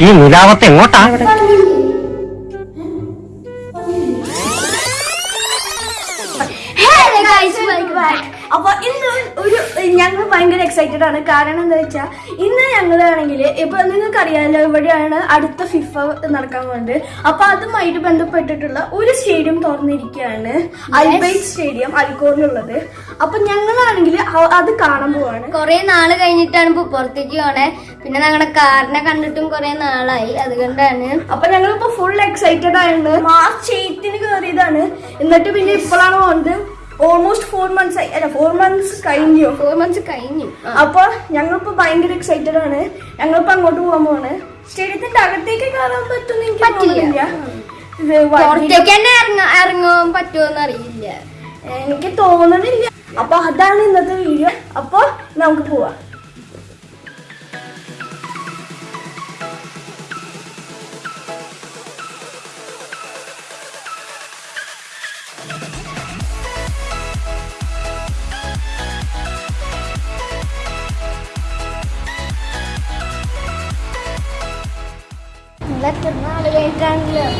ഈ മുരാവത്തെ എങ്ങോട്ടാ. അപ്പൊ ഇന്ന് ഒരു ഞങ്ങൾ ഭയങ്കര എക്സൈറ്റഡ് ആണ് കാരണം എന്താ വെച്ചാൽ ഇന്ന് ഞങ്ങളാണെങ്കിൽ ഇപ്പൊ നിങ്ങൾക്ക് അറിയാമല്ലോ ഇവിടെയാണ് അടുത്ത ഫിഫ നടക്കാൻ പോകുന്നത് അപ്പൊ അതുമായിട്ട് ബന്ധപ്പെട്ടിട്ടുള്ള ഒരു സ്റ്റേഡിയം തുറന്നിരിക്കുകയാണ് അൽബൈറ്റ് സ്റ്റേഡിയം അൽക്കോറിലുള്ളത് അപ്പൊ ഞങ്ങളാണെങ്കിൽ അത് കാണാൻ പോവാണ്. കുറെ നാൾ കഴിഞ്ഞിട്ടാണ് ഇപ്പൊ പുറത്തേക്ക് പോണേ. പിന്നെ ഞങ്ങളുടെ കാറിനെ കണ്ടിട്ടും കുറെ നാളായി. അതുകൊണ്ടാണ്. അപ്പൊ ഞങ്ങളിപ്പോ ഫുൾ എക്സൈറ്റഡ് ആയിരുന്നു മാർച്ച് എയ്റ്റിന് കയറിയതാണ് എന്നിട്ട് പിന്നെ ഇപ്പോഴാണ് പോകുന്നത് ഓൾമോസ്റ്റ് ഫോർ മന്ത്സ് ആയി. അല്ല ഫോർ മന്ത്സ് കഴിഞ്ഞു. ഫോർ മന്ത്സ് കഴിഞ്ഞു. അപ്പൊ ഞങ്ങളിപ്പോ ഭയങ്കര എക്സൈറ്റഡ് ആണ്. ഞങ്ങളിപ്പോ അങ്ങോട്ട് പോകാൻ പോവാണ്. സ്റ്റേഡിയത്തിന്റെ അകത്തേക്ക് കയറാൻ പറ്റുമെന്ന് എനിക്ക് പറ്റില്ല. തോന്നുന്നില്ല. പുറത്തേക്ക് തന്നെ ഇറങ്ങാൻ പറ്റുമോന്ന് അറിയില്ല. എനിക്ക് തോന്നണില്ല. അപ്പൊ അതാണ് ഇന്നത്തെ വീഡിയോ അപ്പൊ നമുക്ക് പോവാം. എത്ര കാണുന്നത്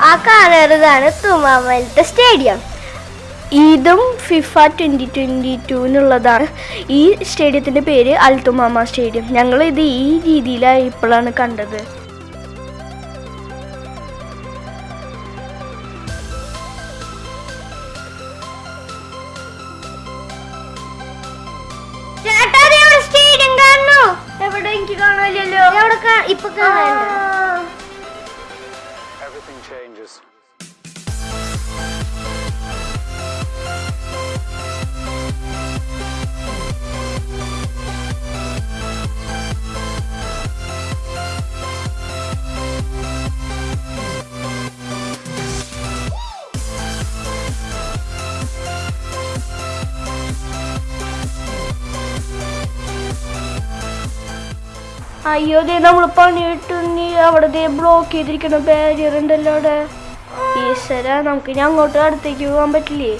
ആ കാണുന്നതാണ് തുമാമലത്തെ സ്റ്റേഡിയം ഇതും ഫിഫ ട്വന്റി ട്വന്റി എന്നുള്ളതാണ് ഈ സ്റ്റേഡിയത്തിന്റെ പേര് അൽത്തുമാമ സ്റ്റേഡിയം ഞങ്ങൾ ഇത് ഈ രീതിയിലാണ് ഇപ്പോഴാണ് കണ്ടത്. അയ്യോ ദേ നമ്മൾ പണിയിട്ടുണ്ണി അവിടെ ദേ ബ്ലോക്ക് ചെയ്തിരിക്കുന്ന ബാരിയർ ഉണ്ടല്ലോ അവിടെ. ഈശ്വര നമുക്ക് ഇനി അങ്ങോട്ട് അടുത്തേക്ക് പോകാൻ പറ്റില്ലേ?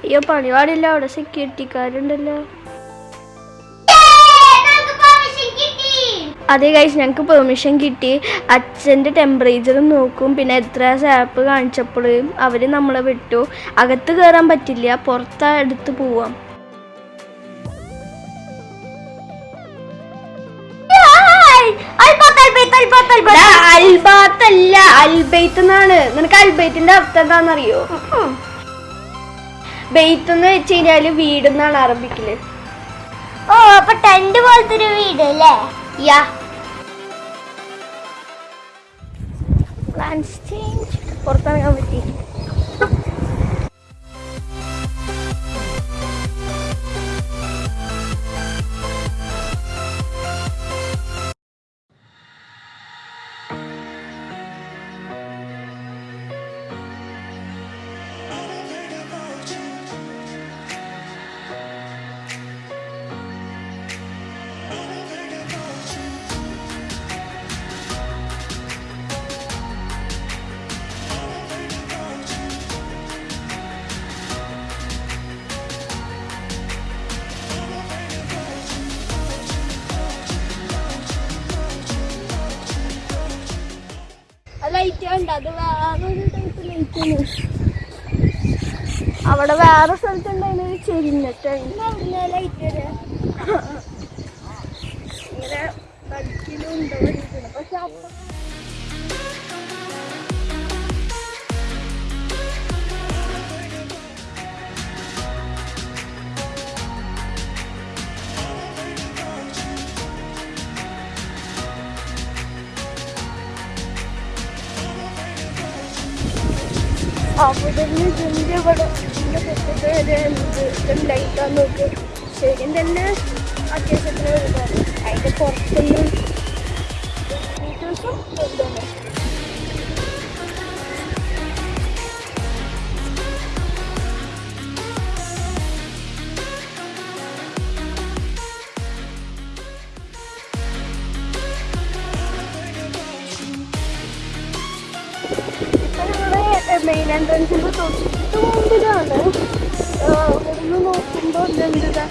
അയ്യോ പണി പാടില്ല അവിടെ സെക്യൂരിറ്റിക്കാരുണ്ടല്ലോ അതെ കഴിച്ച് ഞങ്ങൾക്ക് പെർമിഷൻ കിട്ടി. അച്ഛന്റെ ടെമ്പറേച്ചറും നോക്കും. പിന്നെ എത്ര സാപ്പ് കാണിച്ചപ്പോൾ അവർ നമ്മളെ വിട്ടു. അകത്ത് കയറാൻ പറ്റില്ല. പുറത്ത് എടുത്ത് പോവാം. അൽബാത്തല്ല അൽബൈത്ത് എന്നാണ്. നിനക്ക് അൽബൈത്തിന്റെ അർത്ഥം എന്താണെന്നറിയോ? ബെയ്ത്ത് എന്ന് വെച്ച് കഴിഞ്ഞാൽ വീട് എന്നാണ് അറബിക്കിൽ. ഓ അപ്പൊ ടെന്റ് പോലത്തെ ഒരു വീട് അല്ലേ? ya, Plans change. Portal yang penting. ഉണ്ട്. അത് വേറൊരു അവിടെ വേറെ സ്ഥലത്തുണ്ടായിരുന്നു ഒരു ചെരിഞ്ഞിട്ട്. ലൈറ്റ് ഇങ്ങനെ പക്ഷെ അവിടെ നിന്ന് ഇതിന്റെ ഇവിടെ ഇതിന്റെ പുറത്തേക്ക് വരെ എന്ത് ഇതുണ്ടായിട്ടാന്ന് നോക്ക്. ശരിക്കും തന്നെ അത്യാവശ്യത്തിന് വരുന്നത് അതിന്റെ പുറത്തുനിന്ന് ഡീറ്റെയിൽസും വലുതാണ് മെയിൻ എൻട്രൻസിൻ്റെ തൊട്ട് മുമ്പിലാണ് ഒന്ന് നോക്കുമ്പോൾ ഇതെന്താ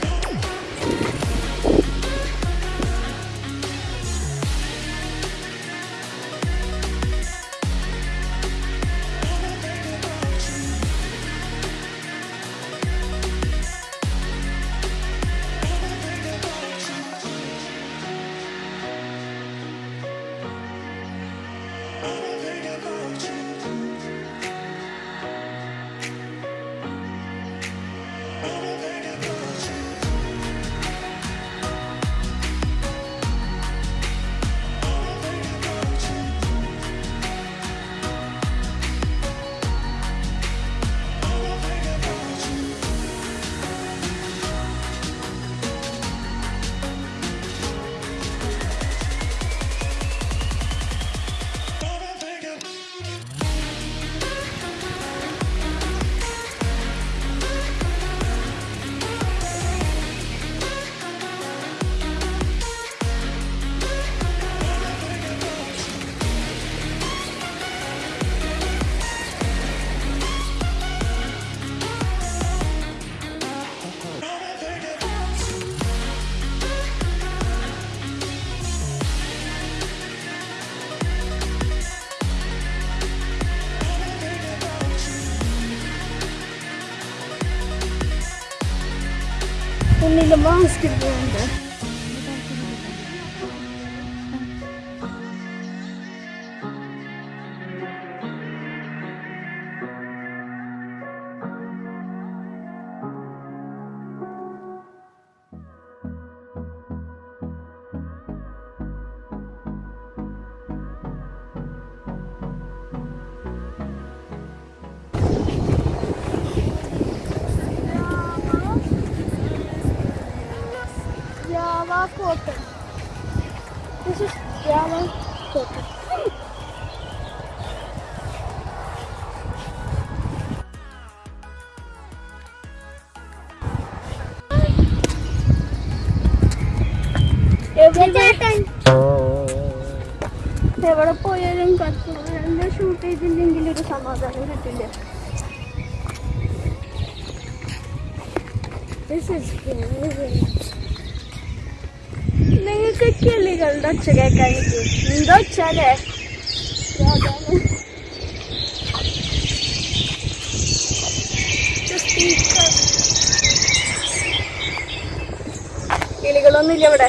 Kung nilabas, kaya Java cotton. This is Java cotton. എവിടെ പോയാലും കത്തുന്ന ഷൂട്ട് ചെയ്തില്ലെങ്കിൽ ഒരു സമാധാനം കിട്ടില്ല This is very നിങ്ങൾക്ക് കിളികളുടെ ഒച്ച കേൾക്കാൻ എന്തോ ഒച്ചാലേ കിളികളൊന്നുമില്ല ഇവിടെ.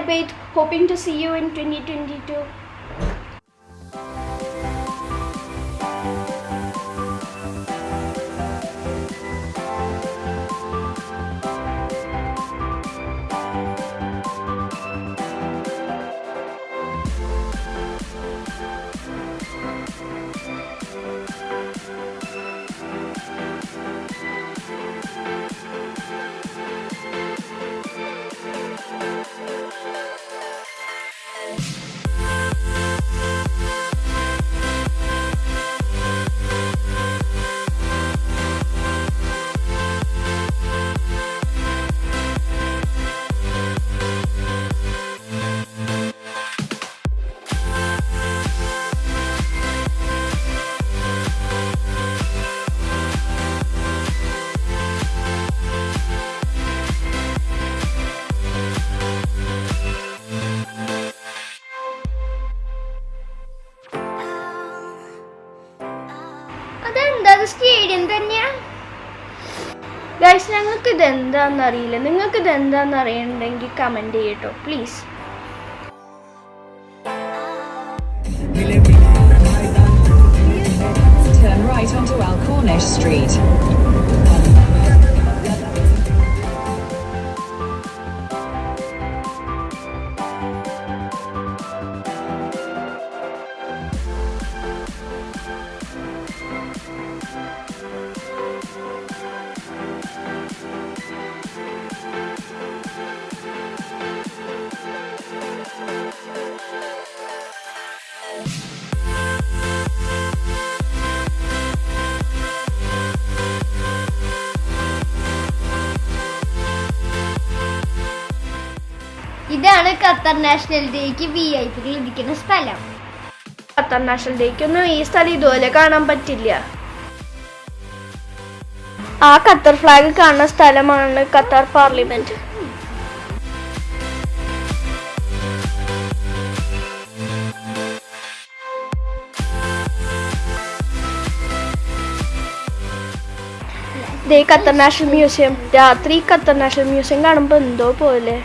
Hi Albert, hoping to see you in 2022. എന്താണെന്നറിയില്ല നിങ്ങൾക്കിത് എന്താണെന്ന് അറിയണമെങ്കിൽ കമന്റ് ചെയ്യട്ടോ. Please Turn right onto Alcornish Street. ഇതാണ് ഖത്തർ നാഷണൽ ഡേക്ക് വി ഐ പികൾ ഇരിക്കുന്ന സ്ഥലം. ഖത്തർ നാഷണൽ ഡേക്കൊന്നും ഈ സ്ഥലം ഇതുപോലെ കാണാൻ പറ്റില്ല. ആ ഖത്തർ ഫ്ലാഗ് കാണുന്ന സ്ഥലമാണ് ഖത്തർ പാർലമെന്റ് ദേ ഖത്തർ നാഷണൽ മ്യൂസിയം. രാത്രി ഖത്തർ നാഷണൽ മ്യൂസിയം കാണുമ്പോൾ എന്തോ പോലെ.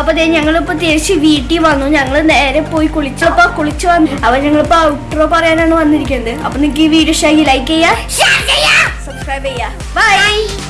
അപ്പൊ അതെ ഞങ്ങളിപ്പോ തിരിച്ച് വീട്ടിൽ വന്നു. ഞങ്ങൾ നേരെ പോയി കുളിച്ചപ്പോ കുളിച്ചു വന്നു അപ്പൊ ഞങ്ങളിപ്പോ ഔട്ട്രോ പറയാനാണ് വന്നിരിക്കുന്നത്. അപ്പൊ നിങ്ങൾക്ക് ഈ വീഡിയോ ഇഷ്ടമായി ലൈക്ക് ചെയ്യാ സബ്സ്ക്രൈബ് ചെയ്യാ ബൈ